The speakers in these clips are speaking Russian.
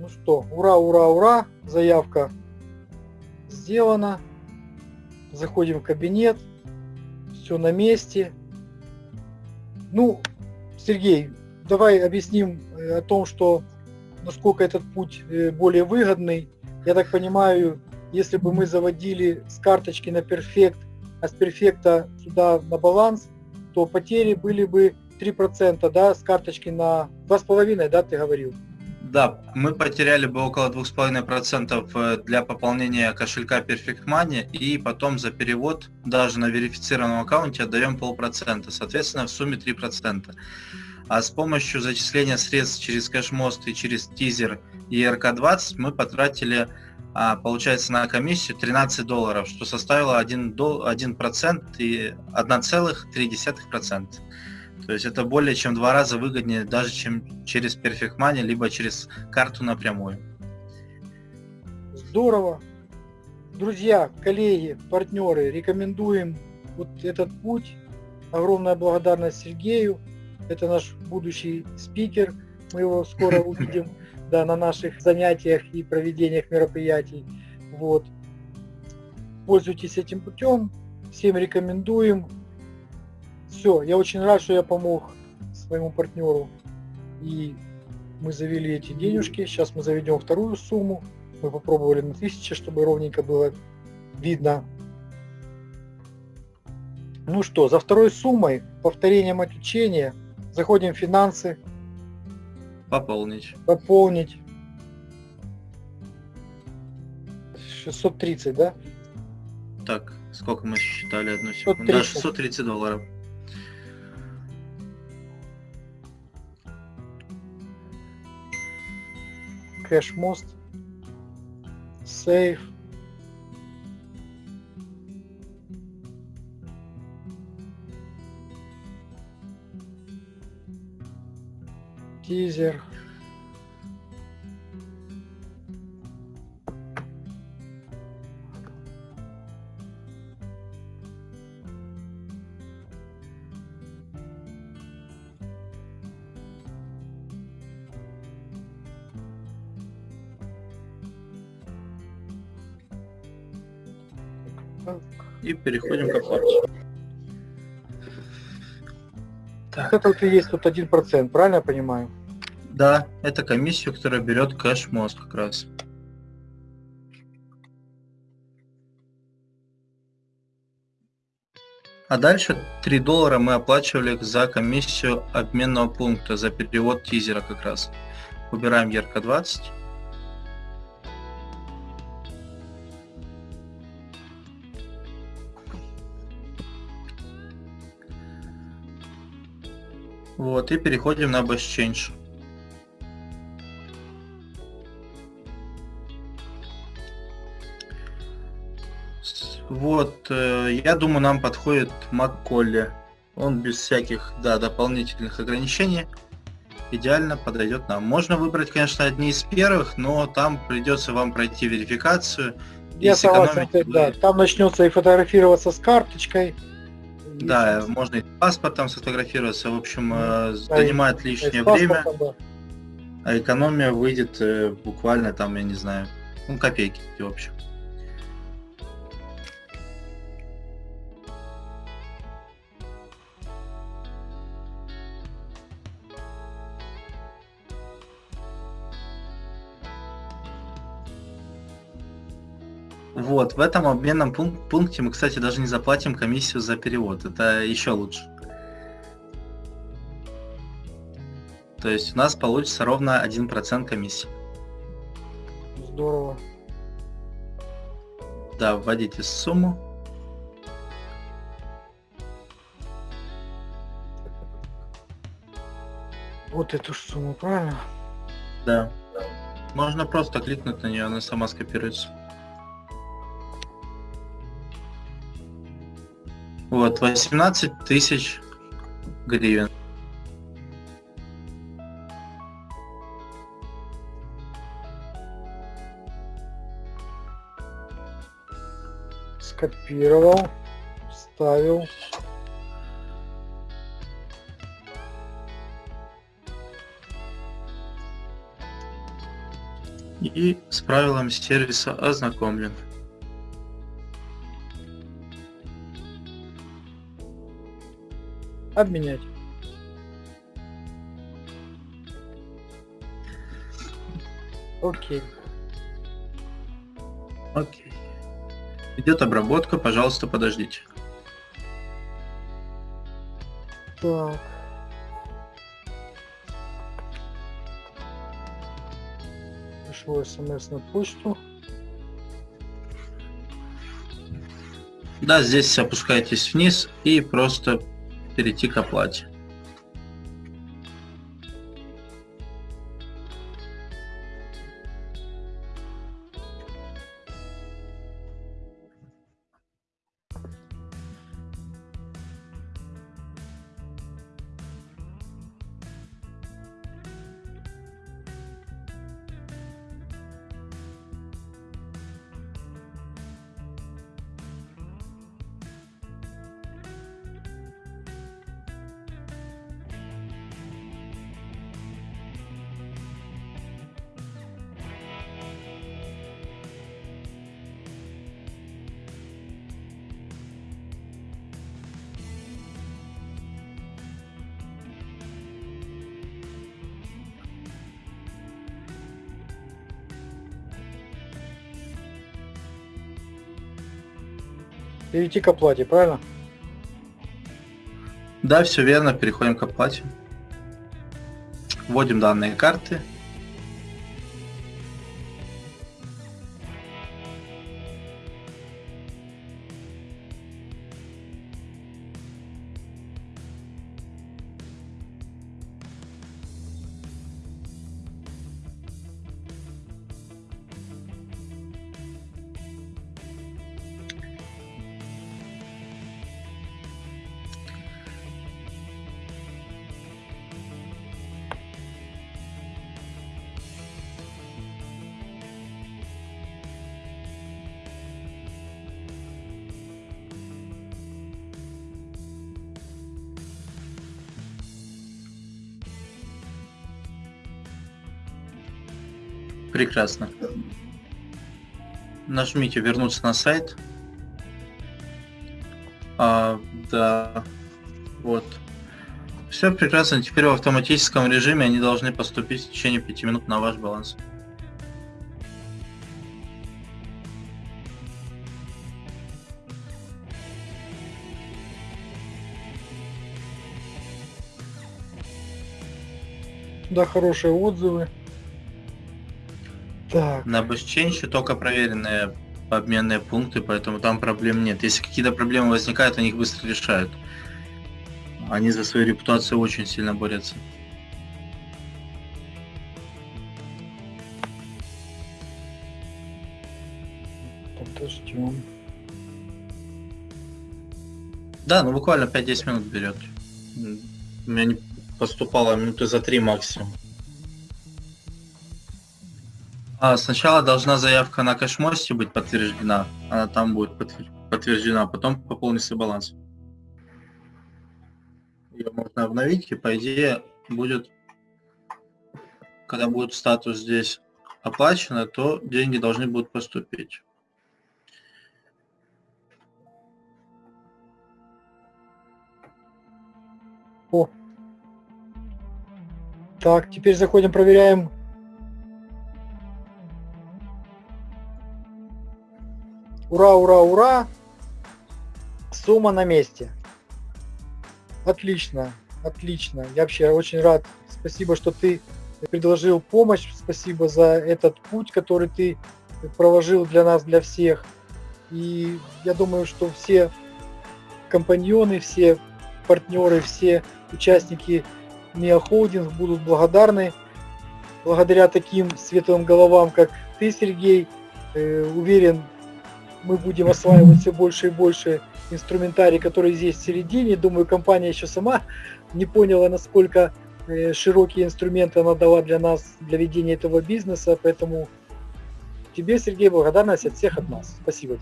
Ну что, ура, ура, ура, заявка сделана. Заходим в кабинет, все на месте. Ну, Сергей, давай объясним э, о том, что насколько этот путь э, более выгодный. Я так понимаю, если бы мы заводили с карточки на перфект, а с перфекта сюда на баланс, то потери были бы 3%, да, с карточки на 2,5, да, ты говорил? Да, мы потеряли бы около 2,5% э, для пополнения кошелька Perfect Money и потом за перевод даже на верифицированном аккаунте отдаем полпроцента, соответственно в сумме 3%. А с помощью зачисления средств через кэшмост и через тизер и РК-20 мы потратили, а, получается, на комиссию 13 долларов, что составило 1%, 1% и 1,3%. То есть это более чем два раза выгоднее даже, чем через Perfect Money, либо через карту напрямую. Здорово. Друзья, коллеги, партнеры, рекомендуем вот этот путь. Огромная благодарность Сергею. Это наш будущий спикер. Мы его скоро увидим да, на наших занятиях и проведениях мероприятий. Вот. Пользуйтесь этим путем. Всем рекомендуем. Все, я очень рад, что я помог своему партнеру. И мы завели эти денежки. Сейчас мы заведем вторую сумму. Мы попробовали на 1000, чтобы ровненько было видно. Ну что, за второй суммой, повторением отключения, заходим в финансы. Пополнить. Пополнить. 630, да? Так, сколько мы считали одну секунду? 630. Да, 630 долларов. Кэш мост, сейф. Тизер. и переходим к оплате. Так. Это вот и есть тут один процент, правильно я понимаю? Да, это комиссия, которая берет кэш-мост как раз. А дальше 3 доллара мы оплачивали за комиссию обменного пункта, за перевод тизера как раз. Выбираем ярко 20. Вот, и переходим на Best Change. Вот, э, я думаю, нам подходит Макколли. Он без всяких, да, дополнительных ограничений идеально подойдет нам. Можно выбрать, конечно, одни из первых, но там придется вам пройти верификацию. Я согласен, да, там начнется и фотографироваться с карточкой, да, можно и паспортом сфотографироваться, в общем, э, занимает лишнее время, да. а экономия выйдет э, буквально там, я не знаю, ну, копейки, в общем. Вот, в этом обменном пункте мы, кстати, даже не заплатим комиссию за перевод. Это еще лучше. То есть у нас получится ровно 1% комиссии. Здорово. Да, вводите сумму. Вот эту сумму, правильно? Да. Можно просто кликнуть на нее, она сама скопируется. Вот, 18 тысяч гривен. Скопировал, вставил. и с правилами сервиса ознакомлен. Обменять. Окей. Окей. Идет обработка, пожалуйста, подождите. Так. Пришло смс на почту. Да, здесь опускайтесь вниз и просто перейти к оплате. Перейти к оплате, правильно? Да, все верно, переходим к оплате. Вводим данные карты. Прекрасно. Нажмите вернуться на сайт. А, да, вот. Все прекрасно. Теперь в автоматическом режиме они должны поступить в течение 5 минут на ваш баланс. Да, хорошие отзывы. Так. На BestChange только проверенные обменные пункты, поэтому там проблем нет. Если какие-то проблемы возникают, они их быстро решают. Они за свою репутацию очень сильно борются. Подождем. Да, ну буквально 5-10 минут берет. У меня не поступало минуты за 3 максимум. А, сначала должна заявка на кэшмосте быть подтверждена. Она там будет подтверждена, а потом пополнится баланс. Ее можно обновить, и по идее будет, когда будет статус здесь оплачено, то деньги должны будут поступить. О. Так, теперь заходим, проверяем Ура, ура, ура! Сумма на месте. Отлично, отлично. Я вообще очень рад. Спасибо, что ты предложил помощь. Спасибо за этот путь, который ты проложил для нас, для всех. И я думаю, что все компаньоны, все партнеры, все участники МИА Холдинг будут благодарны. Благодаря таким светлым головам, как ты, Сергей, э, уверен, мы будем осваивать все больше и больше инструментарий, который здесь в середине. Думаю, компания еще сама не поняла, насколько э, широкие инструменты она дала для нас, для ведения этого бизнеса. Поэтому тебе, Сергей, благодарность от всех от нас. Спасибо.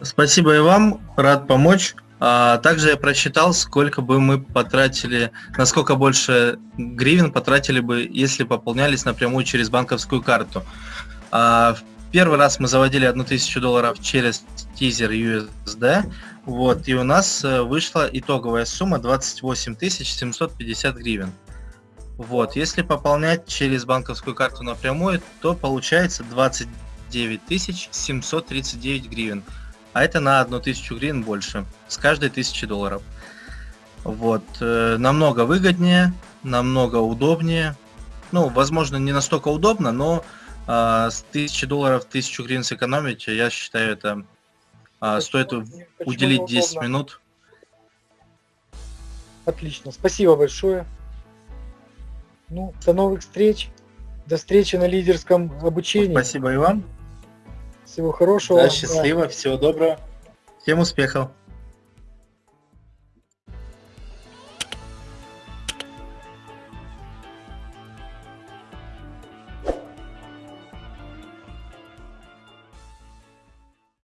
Спасибо и вам. Рад помочь. А, также я просчитал, сколько бы мы потратили, насколько больше гривен потратили бы, если пополнялись напрямую через банковскую карту. А, первый раз мы заводили 1000 долларов через тизер USD, вот, и у нас э, вышла итоговая сумма 28 750 гривен. Вот, если пополнять через банковскую карту напрямую, то получается 29 739 гривен. А это на 1000 гривен больше, с каждой 1000 долларов. Вот, э, намного выгоднее, намного удобнее. Ну, возможно, не настолько удобно, но э, с 1000 долларов 1000 гривен сэкономить, я считаю, это а, стоит Почему уделить 10 неудобно? минут. Отлично, спасибо большое. Ну, до новых встреч. До встречи на лидерском обучении. Спасибо и вам. Всего хорошего. Да, Да. счастливо, всего доброго. Всем успехов.